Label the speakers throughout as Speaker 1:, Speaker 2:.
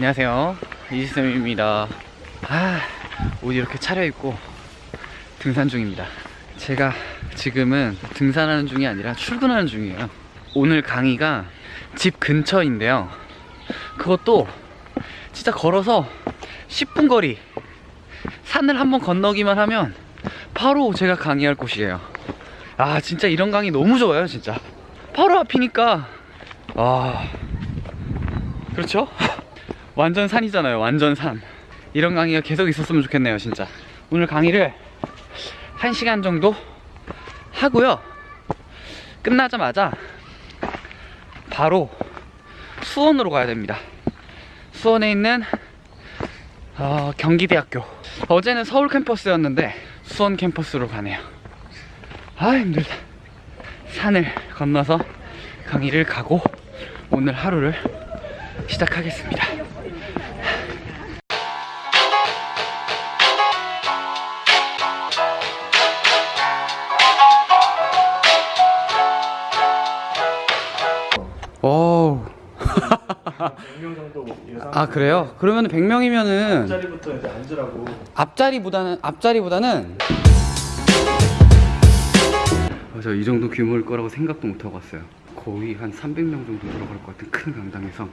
Speaker 1: 안녕하세요. 이지쌤입니다. 아, 옷 이렇게 차려입고 등산 중입니다. 제가 지금은 등산하는 중이 아니라 출근하는 중이에요. 오늘 강의가 집 근처인데요. 그것도 진짜 걸어서 10분 거리 산을 한번 건너기만 하면 바로 제가 강의할 곳이에요. 아 진짜 이런 강의 너무 좋아요 진짜. 바로 앞이니까. 아 그렇죠? 완전 산이잖아요 완전 산. 이런 강의가 계속 있었으면 좋겠네요 진짜. 오늘 강의를 1시간 정도 하고요. 끝나자마자 바로 수원으로 가야 됩니다. 수원에 있는 어, 경기대학교. 어제는 서울 캠퍼스였는데 수원 캠퍼스로 가네요. 아 힘들다. 산을 건너서 강의를 가고 오늘 하루를 시작하겠습니다 아 그래요? 그러면 100명이면은
Speaker 2: 자리부터 이제 앉으라고.
Speaker 1: 앞자리보다는 앞자리보다는 저이 정도 규모일 거라고 생각도 못 하고 왔어요. 거의 한 300명 정도 들어갈 것 같은 큰 강당에서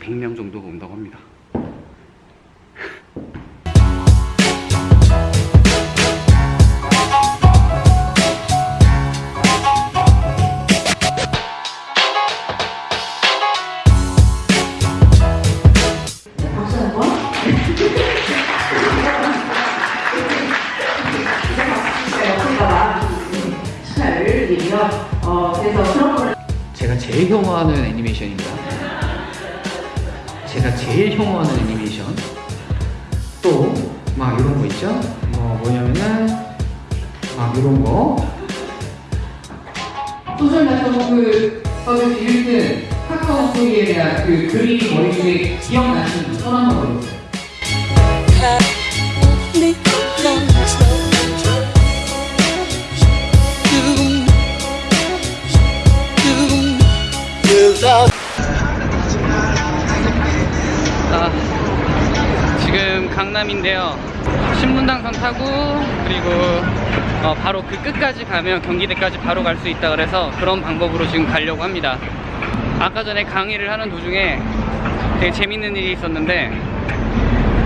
Speaker 1: 100, 100명 정도가 온다고 합니다.
Speaker 3: 어 그래서 그런 거를
Speaker 1: 제가 제일 혐오하는 애니메이션입니다. 제가 제일 혐오하는 애니메이션. 또 막 이런 거 있죠? 뭐 뭐냐면은 막 이런 거. 소설 나서 그 서울 빌드 카카오 스토리에 대한 그 그림이 머릿속에 기억나시는 한번 들어보세요. 지금 강남인데요. 신문당선 타고 그리고 어, 바로 그 끝까지 가면 경기대까지 바로 갈 수 있다 그래서 그런 방법으로 지금 가려고 합니다. 아까 전에 강의를 하는 도중에 되게 재밌는 일이 있었는데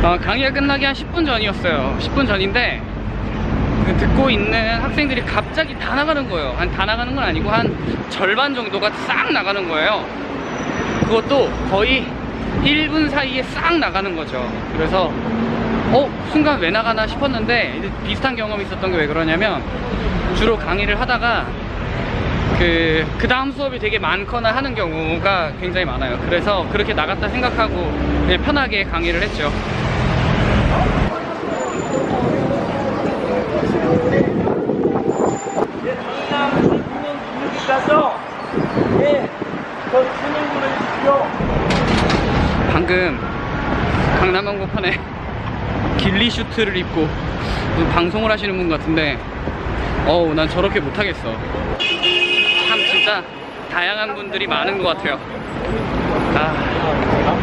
Speaker 1: 어, 강의가 끝나기 한 10분 전이었어요. 10분 전인데 그 듣고 있는 학생들이 갑자기 다 나가는 거예요. 한 다 나가는 건 아니고 한 절반 정도가 싹 나가는 거예요. 그것도 거의 1분 사이에 싹 나가는 거죠. 그래서 어 순간 왜 나가나 싶었는데 비슷한 경험이 있었던 게 왜 그러냐면 주로 강의를 하다가 그, 그 다음 수업이 되게 많거나 하는 경우가 굉장히 많아요. 그래서 그렇게 나갔다 생각하고 그냥 편하게 강의를 했죠.
Speaker 2: 예, 강남 가서 예, 저 진행을 해주십시오.
Speaker 1: 방금 강남 한복판에 길리 슈트를 입고 방송을 하시는 분 같은데 어우 난 저렇게 못하겠어 참 진짜 다양한 분들이 많은 것 같아요 아.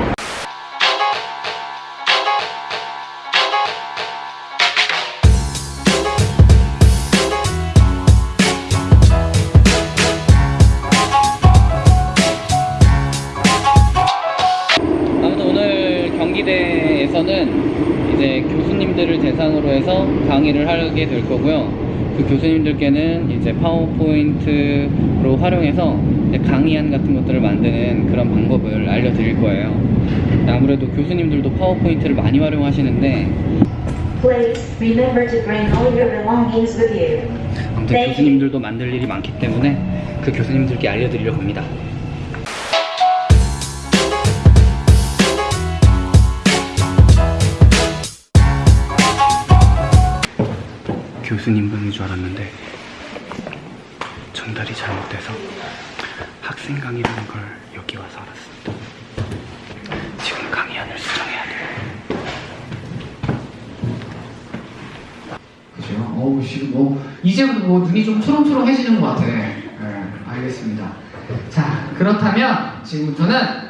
Speaker 1: 이제 교수님들을 대상으로 해서 강의를 하게 될 거고요. 그 교수님들께는 이제 파워포인트로 활용해서 강의안 같은 것들을 만드는 그런 방법을 알려드릴 거예요. 아무래도 교수님들도 파워포인트를 많이 활용하시는데. 아무튼
Speaker 4: 네.
Speaker 1: 교수님들도 만들 일이 많기 때문에 그 교수님들께 알려드리려고 합니다. 교수님 분인 줄 알았는데 전달이 잘못돼서 학생 강의라는 걸 여기 와서 알았습니다. 지금 강의안을 수정해야 돼요.
Speaker 5: 그죠? 어우, 지금 뭐, 이제부터 뭐 눈이 좀 초롱초롱해지는 것 같아. 네, 알겠습니다. 자, 그렇다면 지금부터는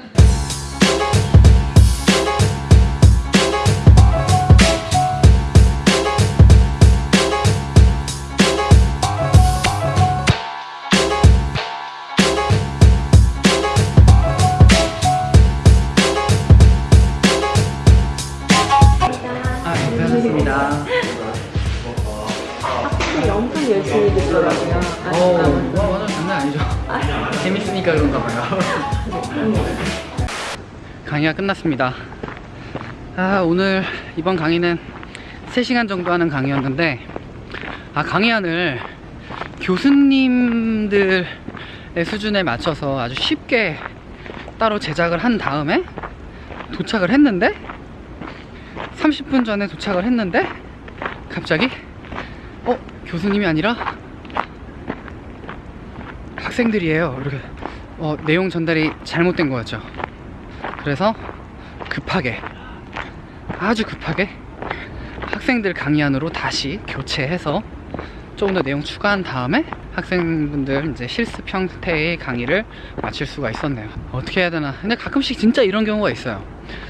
Speaker 5: 봐요.
Speaker 1: 강의가 끝났습니다. 아, 오늘 이번 강의는 3시간 정도 하는 강의였는데, 아, 강의안을 교수님들의 수준에 맞춰서 아주 쉽게 따로 제작을 한 다음에 도착을 했는데, 30분 전에 도착을 했는데, 갑자기, 어, 교수님이 아니라 학생들이에요. 이렇게, 어, 내용 전달이 잘못된 거였죠. 그래서 급하게 아주 급하게 학생들 강의안으로 다시 교체해서 조금 더 내용 추가한 다음에 학생분들 이제 실습 형태의 강의를 마칠 수가 있었네요. 어떻게 해야 되나? 근데 가끔씩 진짜 이런 경우가 있어요.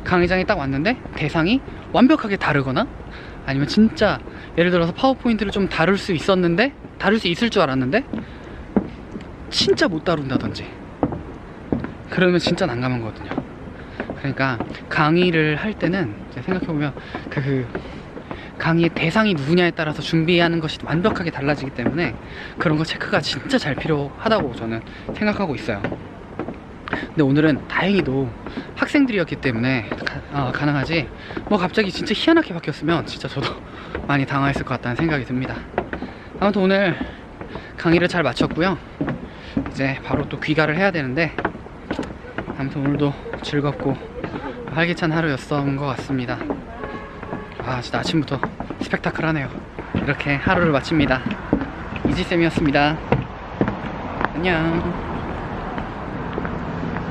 Speaker 1: 강의장에 딱 왔는데 대상이 완벽하게 다르거나 아니면 진짜 예를 들어서 파워포인트를 좀 다룰 수 있었는데 다룰 수 있을 줄 알았는데 진짜 못 다룬다든지 그러면 진짜 난감한 거거든요. 그러니까 강의를 할 때는 생각해보면 그, 그 강의의 대상이 누구냐에 따라서 준비하는 것이 완벽하게 달라지기 때문에 그런 거 체크가 진짜 잘 필요하다고 저는 생각하고 있어요. 근데 오늘은 다행히도 학생들이었기 때문에 가, 능하지 뭐 갑자기 진짜 희한하게 바뀌었으면 진짜 저도 많이 당황했을 것 같다는 생각이 듭니다. 아무튼 오늘 강의를 잘 마쳤고요. 이제 바로 또 귀가를 해야 되는데 아무튼 오늘도 즐겁고 활기찬 하루였던 것 같습니다. 아, 진짜 아침부터 스펙타클하네요. 이렇게 하루를 마칩니다. 이지쌤이었습니다. 안녕.